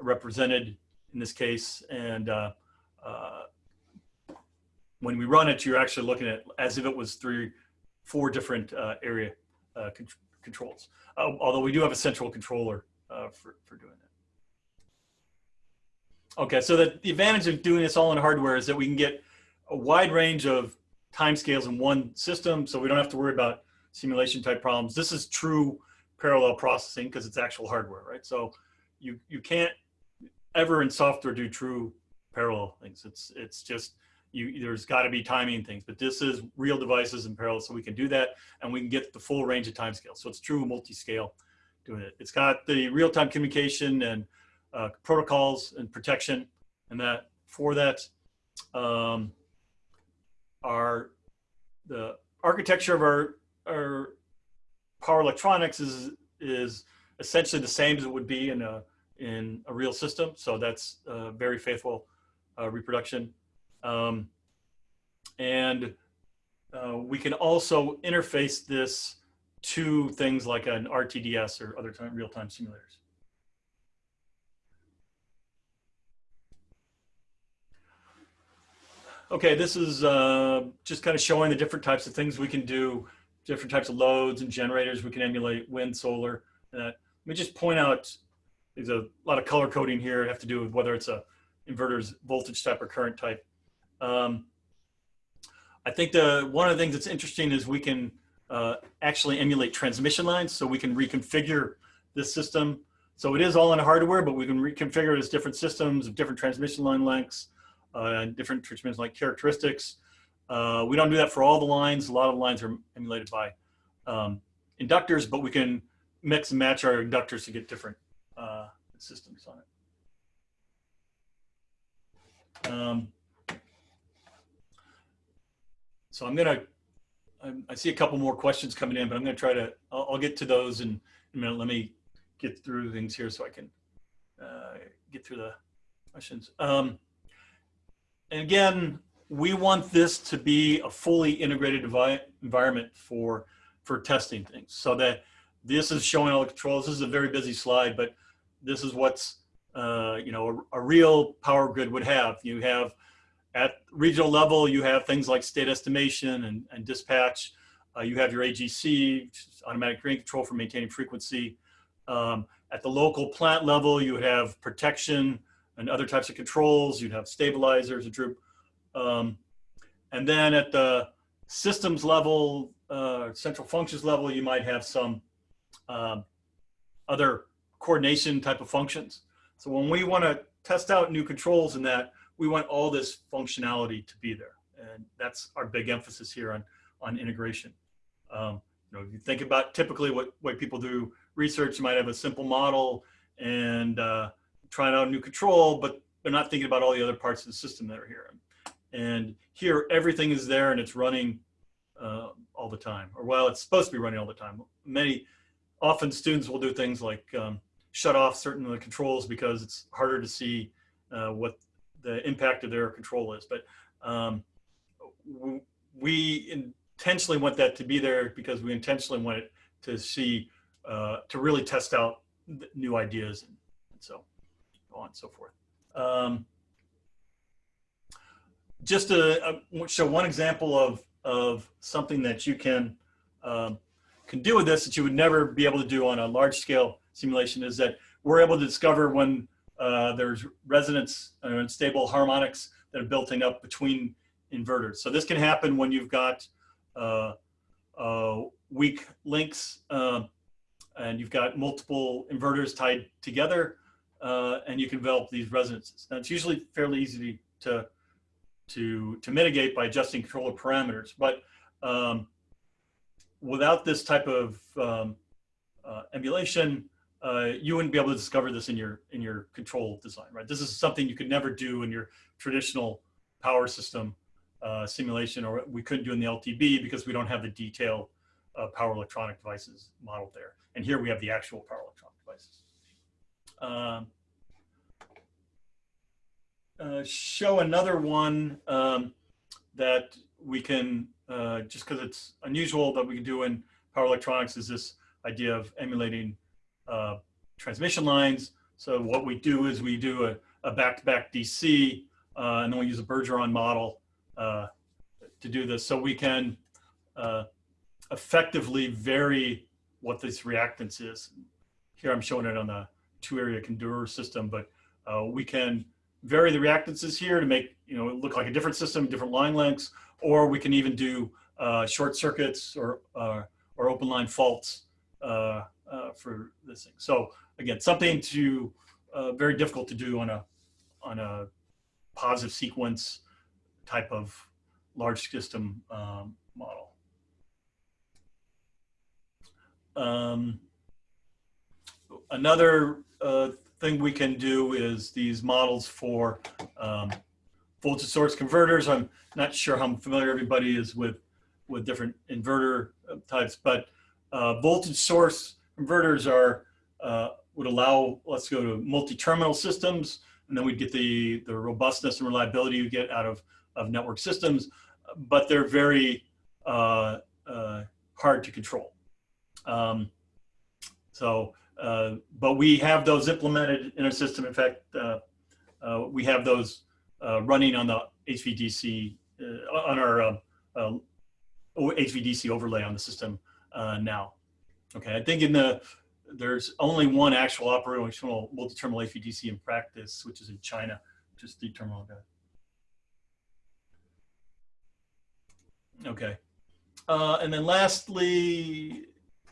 represented in this case. And uh, uh, when we run it, you're actually looking at as if it was three, four different uh, area uh, con controls. Uh, although we do have a central controller uh, for, for doing that. Okay, so the, the advantage of doing this all in hardware is that we can get a wide range of timescales in one system, so we don't have to worry about simulation type problems. This is true parallel processing because it's actual hardware, right? So you you can't ever in software do true parallel things. It's it's just you there's got to be timing things, but this is real devices in parallel, so we can do that and we can get the full range of timescale. So it's true multi-scale doing it. It's got the real-time communication and uh, protocols and protection, and that for that um, our the architecture of our our power electronics is is essentially the same as it would be in a in a real system. So that's a very faithful uh, reproduction. Um, and uh, we can also interface this to things like an RTDS or other time, real-time simulators. Okay, this is uh, just kind of showing the different types of things we can do, different types of loads and generators. We can emulate wind, solar. Uh, let me just point out, there's a lot of color coding here. have to do with whether it's a inverter's voltage type or current type. Um, I think the one of the things that's interesting is we can uh, actually emulate transmission lines, so we can reconfigure this system. So it is all in hardware, but we can reconfigure it as different systems of different transmission line lengths uh, and different transmission line characteristics. Uh, we don't do that for all the lines. A lot of lines are emulated by um, inductors, but we can mix and match our inductors to get different uh, systems on it. Um, so I'm gonna, I'm, see a couple more questions coming in, but I'm gonna try to, I'll, I'll get to those in, in, a minute. Let me get through things here so I can uh, get through the questions. Um, and again, we want this to be a fully integrated environment for, for testing things so that this is showing all the controls. This is a very busy slide, but this is what's, uh, you know, a, a, real power grid would have. You have at regional level, you have things like state estimation and, and dispatch. Uh, you have your AGC, automatic grain control for maintaining frequency. Um, at the local plant level, you have protection and other types of controls. You'd have stabilizers, a droop. Um, and then at the systems level, uh, central functions level, you might have some um, other coordination type of functions. So when we want to test out new controls in that, we want all this functionality to be there. And that's our big emphasis here on, on integration. Um, you know, if you think about typically what, what people do research, you might have a simple model and uh, trying out a new control, but they're not thinking about all the other parts of the system that are here. And here, everything is there and it's running uh, all the time, or well, it's supposed to be running all the time. Many, often students will do things like um, shut off certain of the controls because it's harder to see uh, what the impact of their control is. But um, we intentionally want that to be there because we intentionally want it to see, uh, to really test out new ideas and, and so on and so forth. Um, just to show one example of, of something that you can, um, can do with this that you would never be able to do on a large scale simulation is that we're able to discover when uh, there's resonance and uh, stable harmonics that are building up between inverters. So this can happen when you've got uh, uh, weak links um, and you've got multiple inverters tied together uh, and you can develop these resonances. Now it's usually fairly easy to, to, to mitigate by adjusting controller parameters, but um, without this type of um, uh, emulation, uh, you wouldn't be able to discover this in your in your control design, right? This is something you could never do in your traditional power system uh, simulation, or we couldn't do in the LTB because we don't have the detailed uh, power electronic devices modeled there. And here we have the actual power electronic devices. Um, uh, show another one um, that we can, uh, just because it's unusual that we can do in power electronics is this idea of emulating uh, transmission lines. So what we do is we do a, a back-to-back -back DC, uh, and then we use a Bergeron model uh, to do this. So we can uh, effectively vary what this reactance is. Here I'm showing it on the two area Kundur system, but uh, we can vary the reactances here to make you know it look like a different system, different line lengths, or we can even do uh, short circuits or or open line faults uh, uh, for this thing. So again, something to uh, very difficult to do on a on a positive sequence type of large system um, model. Um, another uh, thing we can do is these models for um, voltage source converters. I'm not sure how familiar everybody is with with different inverter uh, types, but uh, voltage source converters are uh, would allow let's go to multi-terminal systems, and then we'd get the the robustness and reliability you get out of of network systems, but they're very uh, uh, hard to control. Um, so, uh, but we have those implemented in our system. In fact, uh, uh, we have those running on the HVDC, on our HVDC overlay on the system now. Okay, I think in the, there's only one actual operational multi-terminal HVDC in practice, which is in China, just the terminal guy. Okay. Uh, and then lastly,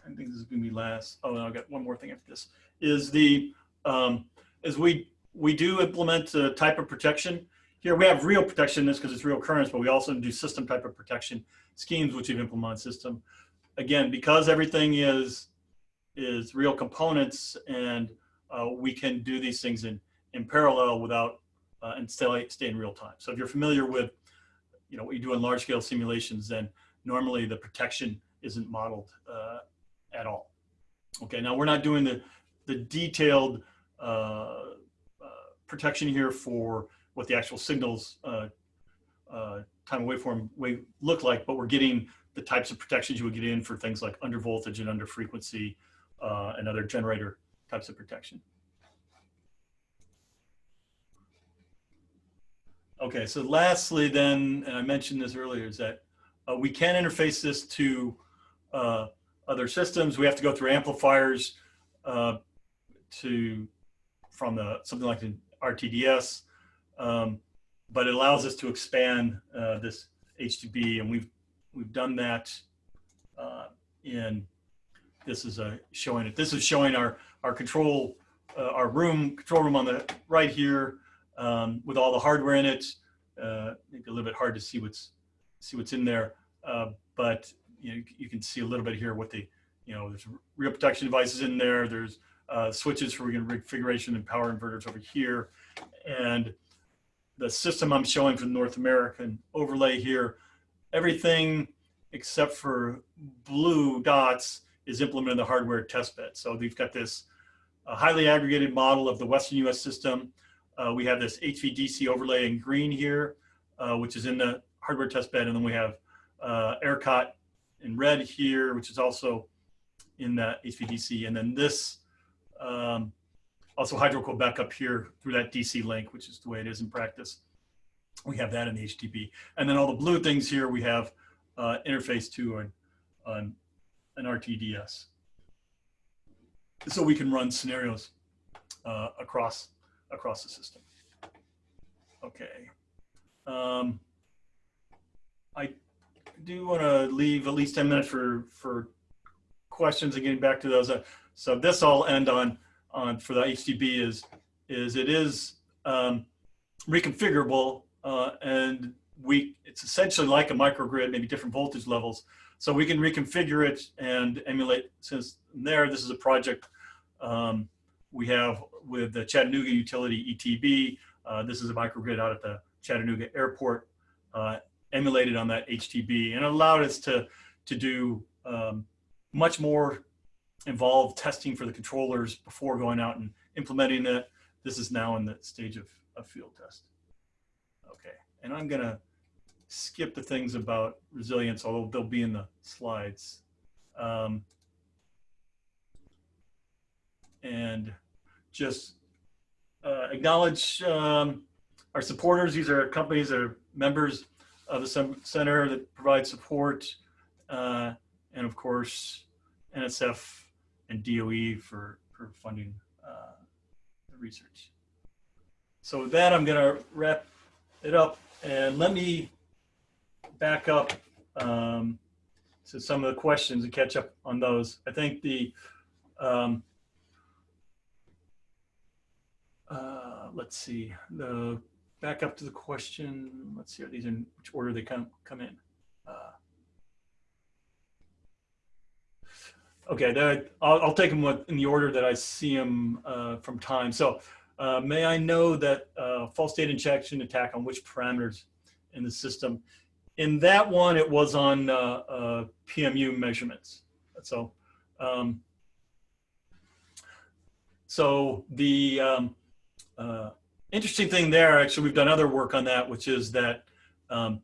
I think this is going to be last. Oh, no, I've got one more thing after this. Is the um, is we we do implement a type of protection here. We have real protection in this because it's real currents, but we also do system type of protection schemes which we've implemented system. Again, because everything is is real components and uh, we can do these things in in parallel without uh, and stay stay in real time. So if you're familiar with you know what you do in large scale simulations, then normally the protection isn't modeled uh, at all. Okay, now we're not doing the, the detailed uh, uh, protection here for what the actual signals uh, uh, time waveform wave look like, but we're getting the types of protections you would get in for things like under voltage and under frequency uh, and other generator types of protection. Okay, so lastly then, and I mentioned this earlier, is that uh, we can interface this to uh, other systems. We have to go through amplifiers uh, to from the something like the RTDS, um, but it allows us to expand uh, this HTB, and we've we've done that uh, in. This is a showing it. This is showing our our control uh, our room control room on the right here um, with all the hardware in it. Uh, maybe a little bit hard to see what's see what's in there, uh, but you, know, you can see a little bit here what the, you know, there's real protection devices in there. There's uh, switches for configuration and power inverters over here. And the system I'm showing for the North American overlay here, everything except for blue dots is implemented in the hardware test bed. So we've got this uh, highly aggregated model of the Western US system. Uh, we have this HVDC overlay in green here, uh, which is in the hardware test bed. And then we have uh, ERCOT in red here, which is also in the HVDC. And then this um, also Hydro-Québec backup here through that DC link, which is the way it is in practice. We have that in the HTB. And then all the blue things here, we have uh, interface to on, on an RTDS. So we can run scenarios uh, across, across the system. Okay. Um, I do want to leave at least 10 minutes for, for questions and getting back to those. Uh, so this I'll end on, on for the HTB is, is it is um, reconfigurable uh, and we, it's essentially like a microgrid, maybe different voltage levels. So we can reconfigure it and emulate, since there, this is a project um, we have with the Chattanooga utility EPB. Uh, this is a microgrid out at the Chattanooga airport. Uh, emulated on that HTB and allowed us to, to do um, much more involved testing for the controllers before going out and implementing it. This is now in the stage of, of field test. Okay, and I'm gonna skip the things about resilience, although they'll be in the slides. Um, and just uh, acknowledge um, our supporters. These are companies that are members of the center that provide support uh, and of course, NSF and DOE for, for funding uh, the research. So with that, I'm gonna wrap it up and let me back up um, to some of the questions and catch up on those. I think the, um, uh, let's see, the back up to the question. Let's see, are these in which order they come come in? Uh, okay, there, I'll, I'll take them in the order that I see them uh, from time. So, uh, may I know that uh, false data injection attack on which parameters in the system? In that one, it was on uh, uh, PMU measurements. So, um, so the um, uh, interesting thing there, actually, we've done other work on that, which is that um,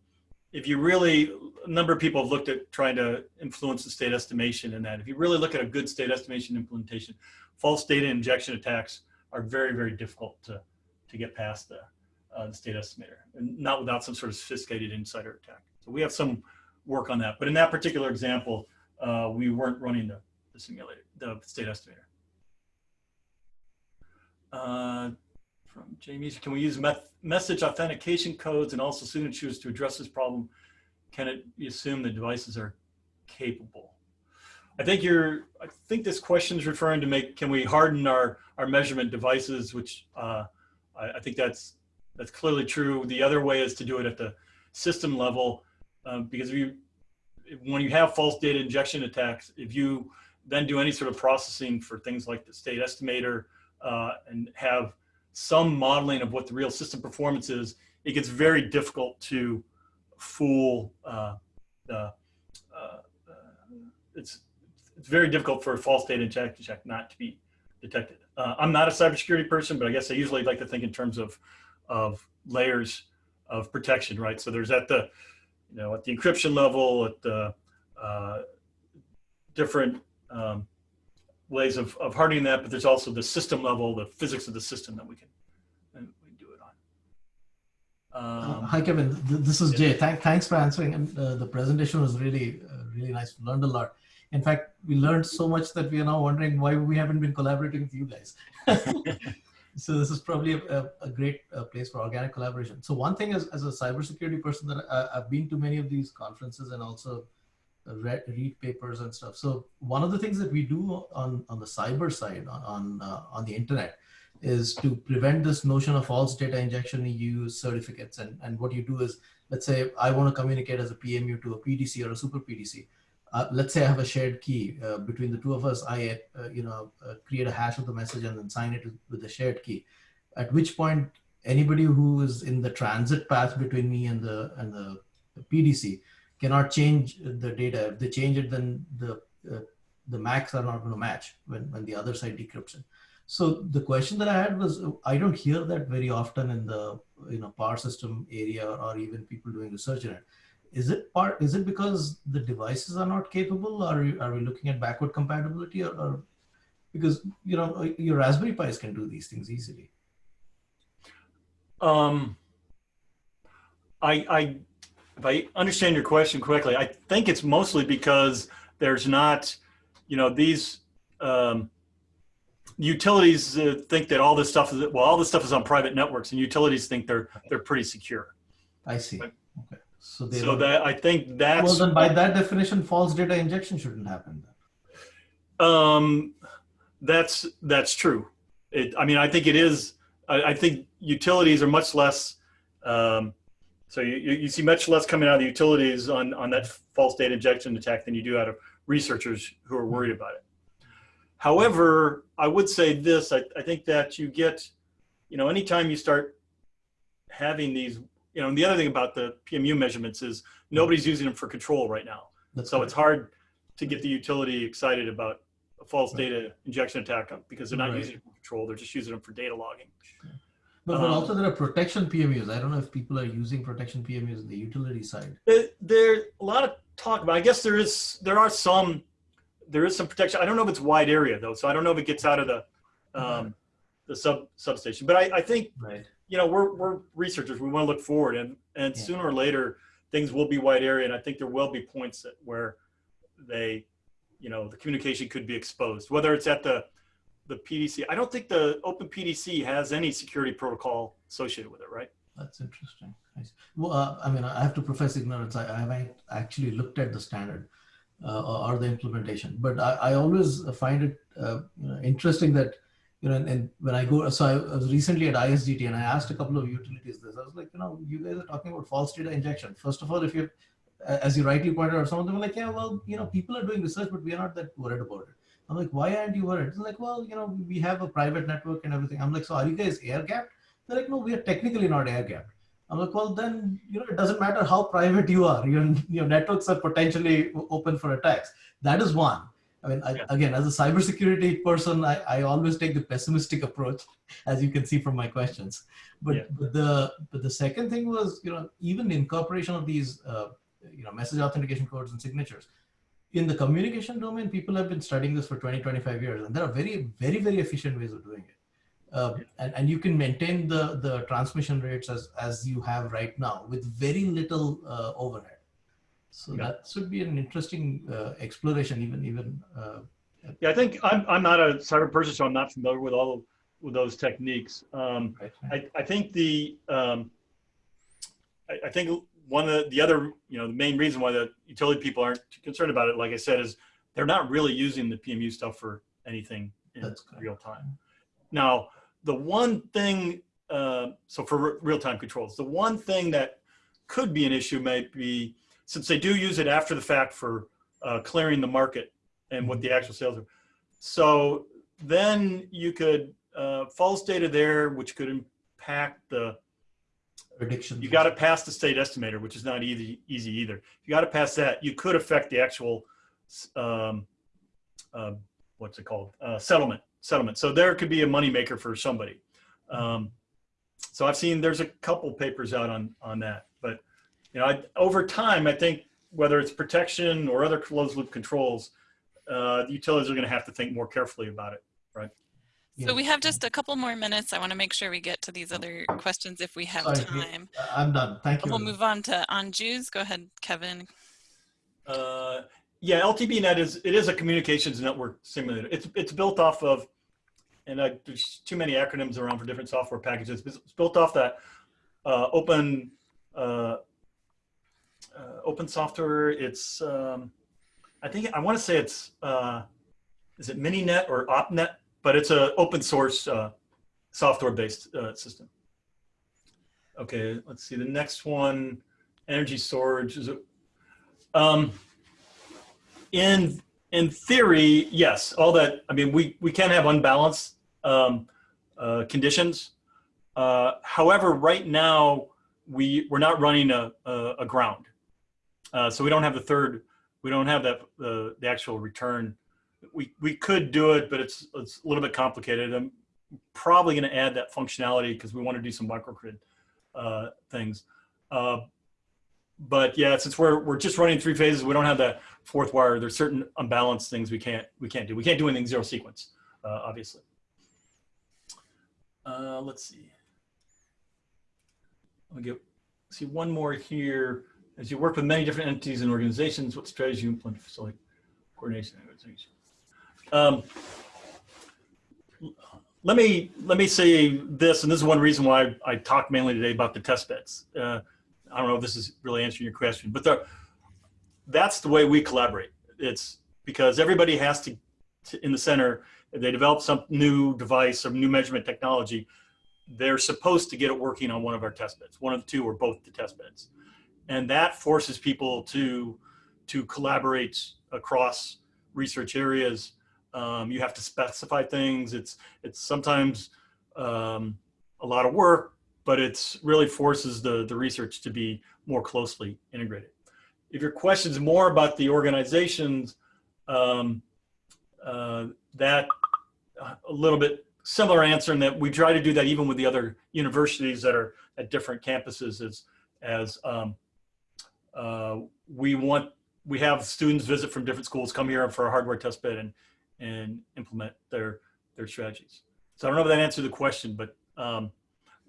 if you really, a number of people have looked at trying to influence the state estimation in that. If you really look at a good state estimation implementation, false data injection attacks are very, very difficult to, to get past the, uh, the state estimator, and not without some sort of sophisticated insider attack. So we have some work on that. But in that particular example, uh, we weren't running the, the simulator, the state estimator. Uh, from Jamie, can we use message authentication codes and also signatures to address this problem? Can it be assumed the devices are capable? I think you're, I think this question is referring to make, can we harden our, our measurement devices, which uh, I, I, think that's, that's clearly true. The other way is to do it at the system level, um, because if you, when you have false data injection attacks, if you then do any sort of processing for things like the state estimator uh, and have some modeling of what the real system performance is, it gets very difficult to fool uh, the, uh, it's, it's very difficult for false data injection check not to be detected. Uh, I'm not a cybersecurity person, but I guess I usually like to think in terms of, of layers of protection, right? So there's at the, you know, at the encryption level, at the uh, different um, ways of, of hardening that, but there's also the system level, the physics of the system that we can, and we do it on. Uh, Um, Hi, Kevin. Th- This is. Jay. Thank, thanks for answering. And uh, the presentation was really, uh, really nice. We learned a lot. In fact, we learned so much that we are now wondering why we haven't been collaborating with you guys. so this is probably a, a, a great uh, place for organic collaboration. So one thing is, as a cybersecurity person, that I, I've been to many of these conferences and also read, read papers and stuff. So one of the things that we do on, on the cyber side on, on, uh, on the internet is to prevent this notion of false data injection, you use certificates. And, and what you do is, let's say I want to communicate as a PMU to a PDC or a super PDC. Uh, let's say I have a shared key uh, between the two of us. I, uh, you know, uh, create a hash of the message and then sign it with the shared key. At which point, anybody who is in the transit path between me and the and the PDC cannot change the data. If they change it, then the uh, the MACs are not going to match when when the other side decrypts it. So the question that I had was, I don't hear that very often in the you know power system area or even people doing research in it. Is it part? Is it because the devices are not capable, or are we looking at backward compatibility, or, or because you know your Raspberry Pis can do these things easily? Um, I, I, if I understand your question correctly, I think it's mostly because there's not, you know, these um, utilities uh, think that all this stuff is well, all this stuff is on private networks, and utilities think they're they're pretty secure. I see. Right. Okay. So they So that I think that's well then by that definition, false data injection shouldn't happen. Then. Um, that's that's true. It, I mean, I think it is. I, I think utilities are much less. Um, so you, you see much less coming out of the utilities on on that false data injection attack than you do out of researchers who are worried about it. However, I would say this: I, I think that you get, you know, anytime you start having these, you know, and the other thing about the PMU measurements is nobody's using them for control right now. That's So right. it's hard to get the utility excited about a false data injection attack because they're not Right. using it for control. They're just using them for data logging. But, but um, also there are protection PMUs. I don't know if people are using protection PMUs on the utility side. There- There's a lot of talk about. I guess there is. There are some. There is some protection. I don't know if it's wide area though, so I don't know if it gets out of the um, the sub substation. But I, I think Right. you know we're we're researchers. We want to look forward, and and Yeah. sooner or later things will be wide area, and I think there will be points that where they, you know, the communication could be exposed, whether it's at the, the PDC. I don't think the Open PDC has any security protocol associated with it, right? That's interesting. Well, uh, I mean, I have to profess ignorance. I, I haven't actually looked at the standard uh, or, the implementation, but I, I always find it uh, interesting that you know, and, and, when I go, so I was recently at ISGT and I asked a couple of utilities this. I was like, you know, you guys are talking about false data injection. First of all, if you, as you rightly pointed out, some of them are like, yeah, well, you know, people are doing research, but we are not that worried about it. I'm like, why aren't you worried? It's like, well, you know, we have a private network and everything. I'm like, so are you guys air gapped? They're like, no, we are technically not air gapped. I'm like, well, then, you know, it doesn't matter how private you are. Your, your networks are potentially open for attacks. That is one. I mean, I, yeah. again, as a cybersecurity person, I, I always take the pessimistic approach, as you can see from my questions. But, yeah. but the but the second thing was, you know, even incorporation of these, uh, you know, message authentication codes and signatures. In the communication domain, people have been studying this for 20, 25 years, and there are very, very, very efficient ways of doing it. Uh, and, and you can maintain the, the transmission rates as, as you have right now with very little uh, overhead. So yeah. that should be an interesting uh, exploration, even even. Uh, yeah, I think I'm I'm not a cyber person, so I'm not familiar with all of with those techniques. Um, right. I I think the um, I, I, think one of the, the other you know the main reason why the utility people aren't concerned about it, like I said, is they're not really using the PMU stuff for anything in real time. Now, the one thing, uh, so for real time controls, the one thing that could be an issue may be since they do use it after the fact for uh, clearing the market and what the actual sales are. So then you could uh, false data there, which could impact the prediction. You got to pass the state estimator, which is not easy easy either. You got to pass that. You could affect the actual um, uh, what's it called uh, settlement settlement. So there could be a moneymaker for somebody. Um, so I've seen there's a couple papers out on on that but you know, I, over time, I think whether it's protection or other closed loop controls, uh, the utilities are going to have to think more carefully about it, right? So we have just a couple more minutes. I want to make sure we get to these other questions if we have Sorry, time. I'm done. Thank you. We'll move on to Anju's. Go ahead, Kevin. Uh, yeah, LTBNet is it is a communications network simulator. It's it's built off of, and I, there's too many acronyms around for different software packages. It's built off that uh, open uh, uh, open software. It's, um, I think, I want to say it's, uh, is it MiniNet or OpNet? But it's an open source uh, software-based uh, system. Okay, let's see. The next one, energy storage. Is it, um, in in theory, yes, all that. I mean, we we can have unbalanced um, uh, conditions. Uh, however, right now we we're not running a, a, a ground. Uh, so we don't have the third, we don't have that uh, the actual return. We we could do it, but it's it's a little bit complicated. I'm probably going to add that functionality because we want to do some microgrid uh, things. Uh, but yeah, since we're we're just running three phases, we don't have that fourth wire. There's certain unbalanced things we can't we can't do. We can't do anything zero sequence, uh, obviously. Uh, let's see. Me get see one more here. As you work with many different entities and organizations, what strategies you implement to facilitate coordination? Um, let me let me say this, and this is one reason why I, I talked mainly today about the test beds. Uh, I don't know if this is really answering your question, but the, that's the way we collaborate. It's because everybody has to, to, in the center, if they develop some new device or new measurement technology, they're supposed to get it working on one of our test beds, one of the two or both the test beds and that forces people to to collaborate across research areas. Um, you have to specify things. It's it's sometimes um, a lot of work, but it's really forces the the research to be more closely integrated. If your question is more about the organizations, um, uh, that uh, a little bit similar answer in that we try to do that even with the other universities that are at different campuses as as um, uh, we want we have students visit from different schools come here for a hardware test bed and and implement their their strategies. So I don't know if that answered the question, but um,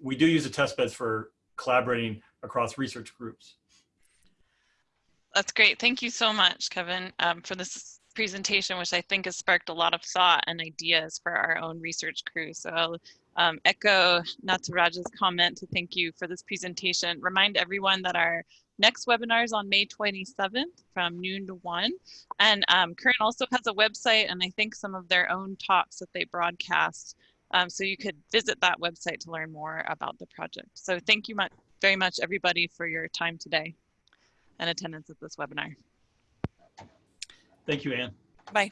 we do use the test beds for collaborating across research groups. That's great. Thank you so much, Kevin, um, for this presentation, which I think has sparked a lot of thought and ideas for our own research crew. So I'll um, echo Nataraj's comment to thank you for this presentation. Remind everyone that our next webinar is on May 27th from noon to 1. And um, CURENT also has a website and I think some of their own talks that they broadcast. Um, so you could visit that website to learn more about the project. So thank you much, very much, everybody, for your time today and attendance at this webinar. Thank you, Anne. Bye.